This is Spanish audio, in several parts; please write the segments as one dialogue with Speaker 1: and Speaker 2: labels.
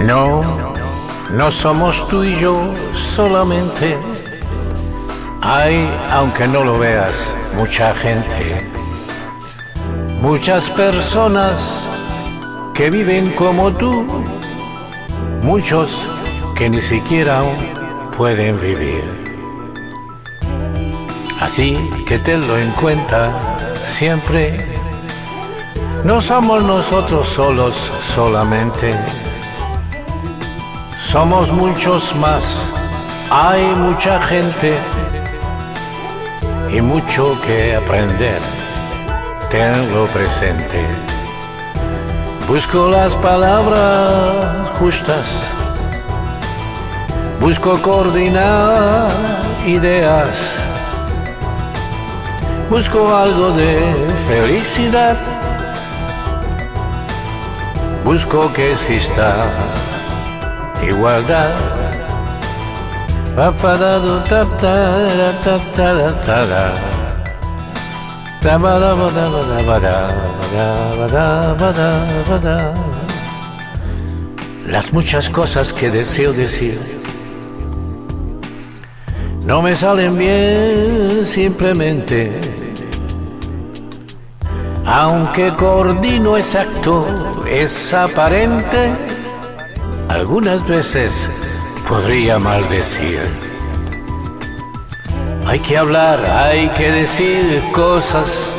Speaker 1: No somos tú y yo solamente. Hay, aunque no lo veas, mucha gente. Muchas personas que viven como tú. Muchos que ni siquiera pueden vivir. Así que tenlo en cuenta siempre. No somos nosotros solos solamente. Somos muchos más. Hay mucha gente y mucho que aprender. Tenlo presente. Busco las palabras justas. Busco coordinar ideas. Busco algo de felicidad. Busco que exista igualdad. Las muchas cosas que deseo decir no me salen bien simplemente. Aunque coordino exacto, es aparente, algunas veces podría maldecir. Hay que hablar, hay que decir cosas.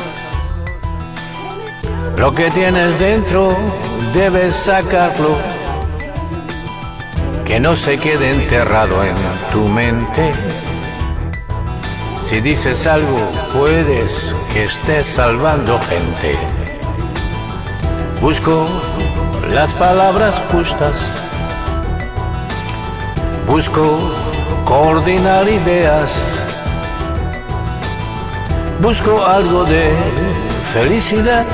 Speaker 1: Lo que tienes dentro debes sacarlo. Que no se quede enterrado en tu mente. Si dices algo, puedes que estés salvando gente. Busco las palabras justas. Busco coordinar ideas. Busco algo de felicidad.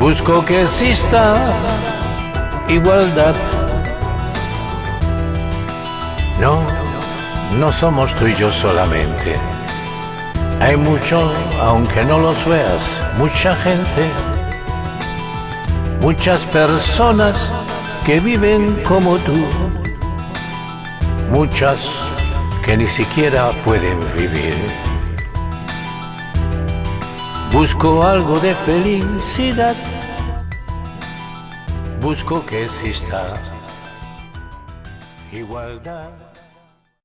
Speaker 1: Busco que exista igualdad. No, no somos tú y yo solamente. Hay mucho, aunque no los veas, mucha gente, muchas personas que viven como tú, muchas que ni siquiera pueden vivir. Busco algo de felicidad, busco que exista igualdad.